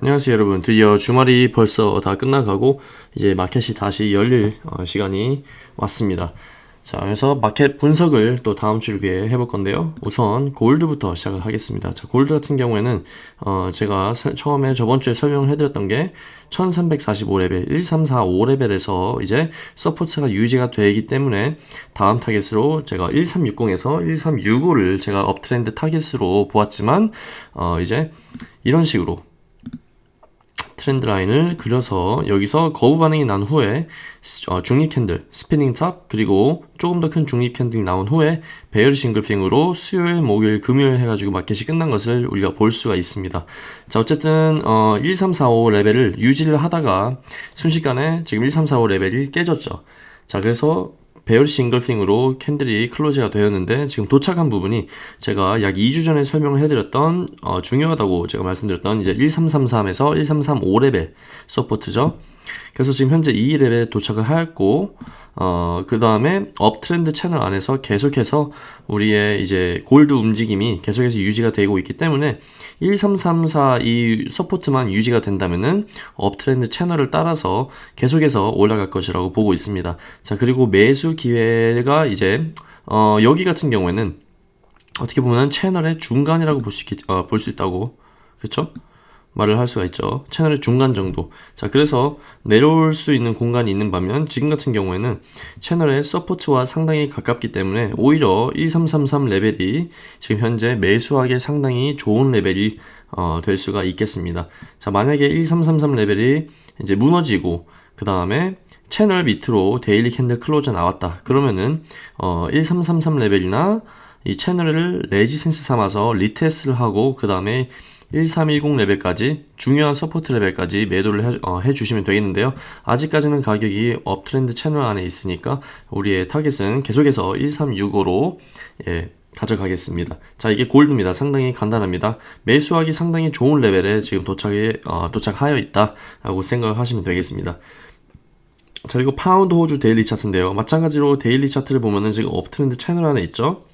안녕하세요 여러분. 드디어 주말이 벌써 다 끝나가고 이제 마켓이 다시 열릴 어, 시간이 왔습니다 자 그래서 마켓 분석을 또 다음 주에 해볼 건데요. 우선 gold부터 시작을 하겠습니다. 자 골드 같은 경우에는 어, 제가 서- 처음에 저번 주에 설명을 해드렸던 게 1345레벨 1345레벨에서 이제 support가 유지가 되기 때문에 다음 target으로 제가 1360에서 1365를 제가 uptrend target으로 보았지만 어, 이제 이런 식으로 trend line을 그려서 여기서 거부 반응이 난 후에 스- 어, 중립 candle, spinning top 그리고 조금 더 큰 중립 candle이 나온 후에 bearish engulfing으로 수요일, 목요일, 금요일 해가지고 마켓이 끝난 것을 우리가 볼 수가 있습니다. 자 어쨌든 어, 1345 레벨을 유지를 하다가 순식간에 지금 1345 레벨이 깨졌죠. 자 그래서 bearish engulfing으로 candle이 close가 되었는데 지금 도착한 부분이 제가 약 2주 전에 설명을 해드렸던 어, 중요하다고 제가 말씀드렸던 이제 1333에서 1335레벨 support죠. 그래서 지금 현재 이 레벨에 도착을 하였고 어, 그 다음에 uptrend 채널 안에서 계속해서 우리의 이제 골드 움직임이 계속해서 유지가 되고 있기 때문에 1334 이 support만 유지가 된다면은 uptrend 채널을 따라서 계속해서 올라갈 것이라고 보고 있습니다. 자, 그리고 매수 기회가 이제 어, 여기 같은 경우에는 어떻게 보면 채널의 중간이라고 볼 수 있, 어, 볼수 있다고 그렇죠? 말을 할 수가 있죠. 채널의 중간 정도. 자, 그래서 내려올 수 있는 공간이 있는 반면 지금 같은 경우에는 채널의 support와 상당히 가깝기 때문에 오히려 1333 레벨이 지금 현재 매수하기에 상당히 좋은 레벨이 어, 될 수가 있겠습니다. 자, 만약에 1333 레벨이 이제 무너지고 그 다음에 채널 밑으로 daily candle close가 나왔다. 그러면은 어, 1333 레벨이나 이 채널을 resistance 삼아서 retest를 하고 그 다음에 1310 레벨까지 중요한 support 레벨까지 매도를 해, 어, 해주시면 되겠는데요. 아직까지는 가격이 uptrend 채널 안에 있으니까 우리의 target은 계속해서 1365로 예, 가져가겠습니다. 자 이게 gold입니다. 상당히 간단합니다. 매수하기 상당히 좋은 레벨에 지금 도착에 어, 도착하여 있다 라고 생각을 하시면 되겠습니다. 자 그리고 파운드 호주 daily 차트인데요. 마찬가지로 daily 차트를 보면은 지금 uptrend 채널 안에 있죠.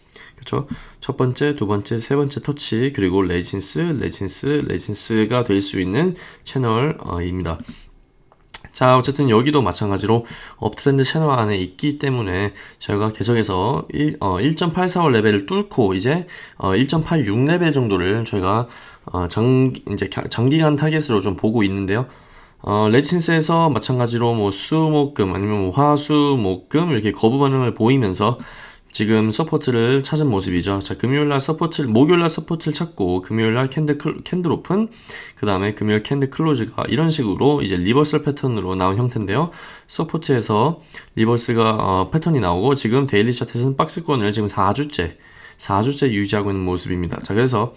그렇죠? 첫 번째, 두 번째, 세 번째 터치 그리고 resistance, resistance, resistance가 될 수 있는 채널입니다. 자, 어쨌든 여기도 마찬가지로 uptrend 채널 안에 있기 때문에 저희가 계속해서 1, 어, 1.845 레벨을 뚫고 이제 어, 1.86 레벨 정도를 저희가 어, 장, 이제 가- 장기간 타겟으로 좀 보고 있는데요. 어, resistance에서 마찬가지로 뭐 수목금 아니면 뭐 화수목금 이렇게 거부 반응을 보이면서 지금 support를 찾은 모습이죠. 자, 금요일날 support를, 목요일날 support를 찾고, 금요일날 candle, cl- candle open, 그 다음에 금요일 candle close가 이런 식으로 이제 reversal 패턴으로 나온 형태인데요. support에서 reverse가, 어, 패턴이 나오고, 지금 daily 차트에서는 박스권을 지금 4주째, 4주째 유지하고 있는 모습입니다. 자, 그래서,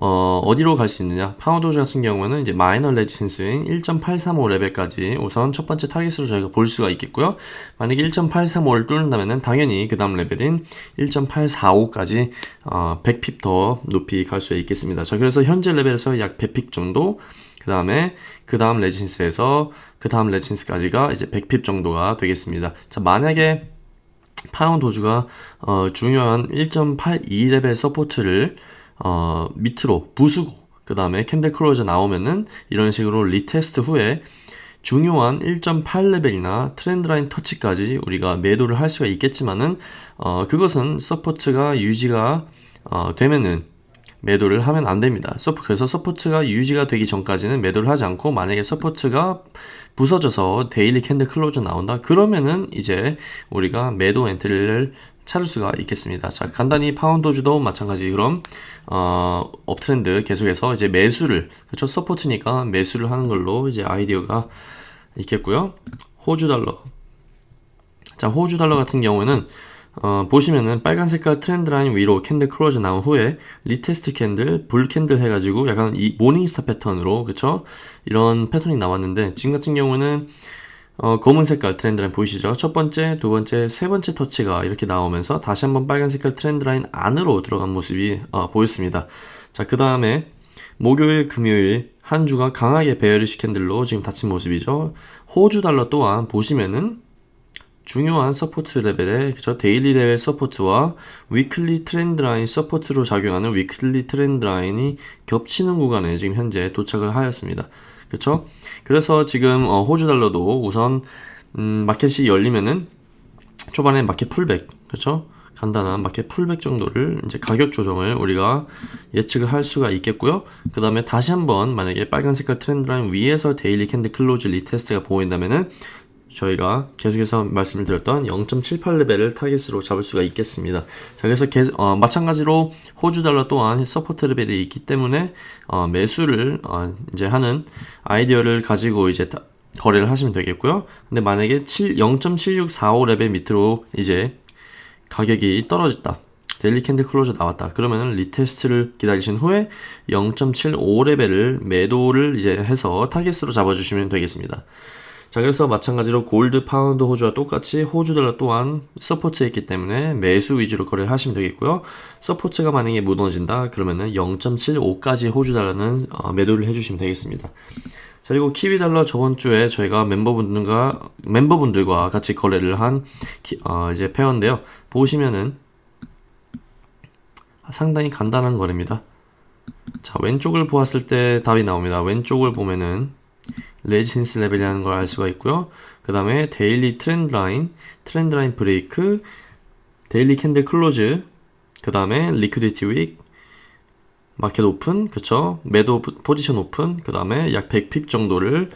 어, 어디로 갈 수 있느냐? 파운드 호주 같은 경우에는 이제 minor resistance인 1.835 레벨까지 우선 첫 번째 타깃으로 저희가 볼 수가 있겠고요. 만약에 1.835를 뚫는다면은 당연히 그 다음 레벨인 1.845까지 어, 100 pip 더 높이 갈 수 있겠습니다. 자, 그래서 현재 레벨에서 약 100 pip 정도, 그 다음에 그 다음 resistance에서 그 다음 resistance까지가 이제 100 pip 정도가 되겠습니다. 자, 만약에 파운드 호주가 어, 중요한 1.82레벨 support를 어, 밑으로 부수고 그 다음에 candle close 나오면은 이런 식으로 retest 후에 중요한 1.8레벨이나 trend line 터치까지 우리가 매도를 할 수가 있겠지만은 어, 그것은 support가 유지가 어, 되면은 매도를 하면 안 됩니다. 그래서 support가 유지가 되기 전까지는 매도를 하지 않고 만약에 support가 부서져서 daily candle close 나온다 그러면은 이제 우리가 매도 entry를 찾을 수가 있겠습니다. 자 간단히 파운드 호주도 마찬가지 그럼 어, uptrend 계속해서 이제 매수를 그렇죠 support니까 매수를 하는 걸로 이제 아이디어가 있겠고요. 호주 달러 자 호주 달러 같은 경우에는 어, 보시면은 빨간 색깔 trend line 위로 candle close 나온 후에 retest candle, bull candle 해가지고 약간 이 morning star 패턴으로 그쵸? 이런 패턴이 나왔는데 지금 같은 경우는 어, 검은 색깔 trend line 보이시죠? 첫 번째, 두 번째, 세 번째 터치가 이렇게 나오면서 다시 한번 빨간 색깔 trend line 안으로 들어간 모습이 어, 보였습니다. 자, 그 다음에 목요일, 금요일 한 주가 강하게 bearish candle로 지금 닫힌 모습이죠. 호주 달러 또한 보시면은 중요한 support 레벨의 그죠 daily 레벨 support와 weekly trend line support로 작용하는 weekly trend line이 겹치는 구간에 지금 현재 도착을 하였습니다. 그렇죠? 그래서 지금 어, 호주 달러도 우선 음, 마켓이 열리면은 초반에 market pullback 그렇죠? 간단한 market pullback 정도를 이제 가격 조정을 우리가 예측을 할 수가 있겠고요. 그 다음에 다시 한번 만약에 빨간 색깔 trend line 위에서 daily candle close retest가 보인다면은 저희가 계속해서 말씀을 드렸던 0.78레벨을 타겟으로 잡을 수가 있겠습니다. 자, 그래서 개, 어, 마찬가지로 호주 달러 또한 support 레벨이 있기 때문에 어, 매수를 어, 이제 하는 아이디어를 가지고 이제 다, 거래를 하시면 되겠고요. 근데 만약에 0.7645 레벨 밑으로 이제 가격이 떨어졌다. daily candle close 나왔다. 그러면은 retest를 기다리신 후에 0.75 레벨을 매도를 이제 해서 타겟으로 잡아주시면 되겠습니다. 자, 그래서 마찬가지로 골드, 파운드, 호주와 똑같이 호주 달러 또한 support에 있기 때문에 매수 위주로 거래를 하시면 되겠고요. support가 만약에 무너진다 그러면은 0.75까지 호주 달러는 어, 매도를 해주시면 되겠습니다. 자, 그리고 키위 달러 저번 주에 저희가 멤버분들과 멤버분들과 같이 거래를 한 키, 어, 이제 pair인데요. 보시면은 상당히 간단한 거래입니다. 자, 왼쪽을 보았을 때 답이 나옵니다. 왼쪽을 보면은 resistance 레벨이라는 걸 알 수가 있고요. 그 다음에 daily trend line, trend line break, daily candle close, 그 다음에 liquidity wick, market open, 그쵸? 매도 포지션 오픈, 그 다음에 약 100 pip 정도를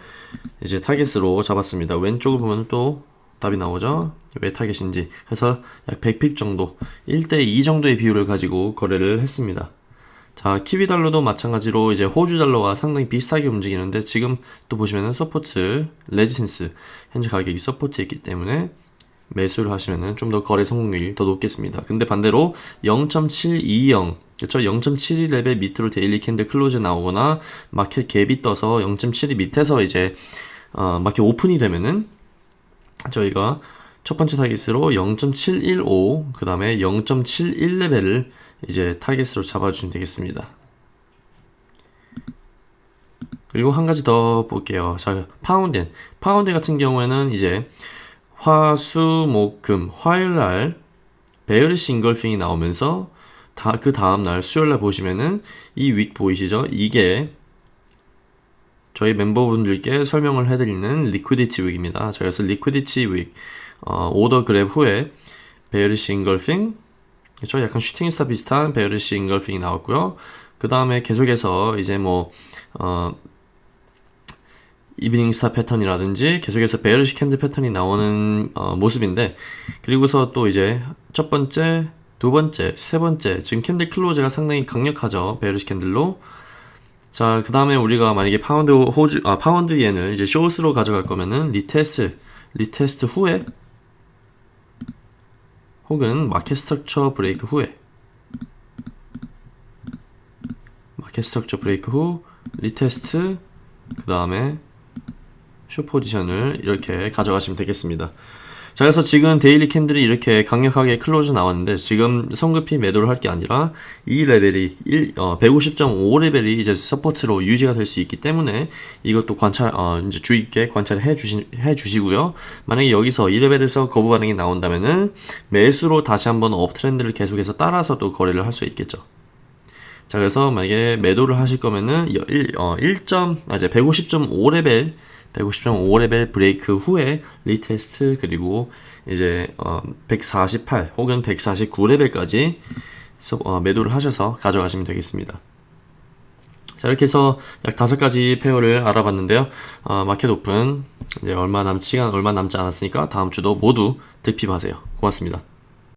이제 타겟으로 잡았습니다. 왼쪽을 보면 또 답이 나오죠? 왜 타겟인지. 그래서 약 100 pip 정도, 1대2 정도의 비율을 가지고 거래를 했습니다. 자, 키위 달러도 마찬가지로 이제 호주 달러와 상당히 비슷하게 움직이는데 지금 또 보시면은 support, resistance 현재 가격이 support에 있기 때문에 매수를 하시면은 좀 더 거래 성공률이 더 높겠습니다. 근데 반대로 0.720 그렇죠? 0.72 레벨 밑으로 daily candle close 나오거나 market gap이 떠서 0.72 밑에서 이제 어, market open이 되면은 저희가 첫 번째 타깃으로 0.715, 그 다음에 0.71 레벨을 이제 타깃으로 잡아주시면 되겠습니다. 그리고 한 가지 더 볼게요. 자, 파운드. 파운드 같은 경우에는 이제 화, 수, 목, 금, 화요일 날 bearish engulfing이 나오면서 다, 그 다음날 수요일 날 보시면은 이 wick 보이시죠? 이게 저희 멤버분들께 설명을 해드리는 liquidity wick입니다. 자, 그래서 liquidity wick 어, order grab 후에 bearish engulfing 그렇죠? 약간 shooting star 비슷한 bearish engulfing이 나왔고요. 그 다음에 계속해서 이제 뭐 어, evening star 패턴이라든지 계속해서 bearish candle 패턴이 나오는 어, 모습인데 그리고서 또 이제 첫 번째, 두 번째, 세 번째 지금 candle close가 상당히 강력하죠. bearish candle로 자, 그 다음에 우리가 만약에 파운드 호주, 아, 파운드 엔을 이제 쇼스로 가져갈 거면은 retest, retest 후에 혹은 market structure break 후에 market structure break 후 retest 그 다음에 슈 포지션을 이렇게 가져가시면 되겠습니다. 자, 그래서 지금 daily candle이 이렇게 강력하게 close 나왔는데 지금 성급히 매도를 할 게 아니라 이 레벨이 1, 어, 150.5 레벨이 이제 support로 유지가 될 수 있기 때문에 이것도 관찰, 어, 이제 주의 있게 관찰을 해 주시, 해 주시고요. 만약에 여기서 이 레벨에서 거부 반응이 나온다면은 매수로 다시 한번 up trend를 계속해서 따라서 또 거래를 할 수 있겠죠. 자, 그래서 만약에 매도를 하실 거면은 1, 어, 1. 아, 이제 150.5 레벨 150.5레벨 브레이크 후에 retest 그리고 이제 어 148 혹은 149레벨까지 어 매도를 하셔서 가져가시면 되겠습니다. 자 이렇게 해서 약 다섯 가지 페어를 알아봤는데요. 어, 마켓 오픈 이제 얼마 남 시간 얼마 남지 않았으니까 다음 주도 모두 득핍하세요. 고맙습니다.